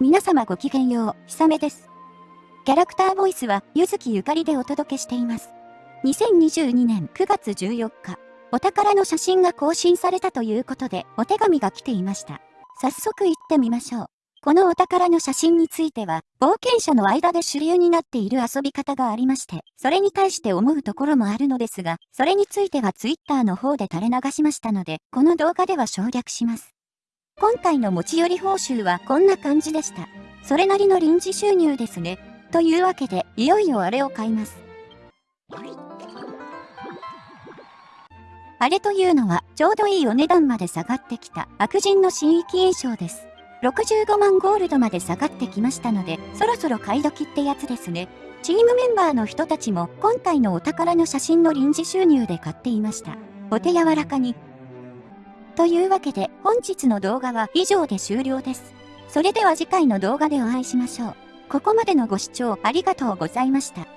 皆様ごきげんよう、ひさめです。キャラクターボイスは、ゆずきゆかりでお届けしています。2022年9月14日、お宝の写真が更新されたということで、お手紙が来ていました。早速行ってみましょう。このお宝の写真については、冒険者の間で主流になっている遊び方がありまして、それに対して思うところもあるのですが、それについては Twitter の方で垂れ流しましたので、この動画では省略します。今回の持ち寄り報酬はこんな感じでした。それなりの臨時収入ですね。というわけで、いよいよあれを買います。あれというのは、ちょうどいいお値段まで下がってきた悪人の新規印象です。65万ゴールドまで下がってきましたので、そろそろ買い時ってやつですね。チームメンバーの人たちも今回のお宝の写真の臨時収入で買っていました。お手柔らかにというわけで本日の動画は以上で終了です。それでは次回の動画でお会いしましょう。ここまでのご視聴ありがとうございました。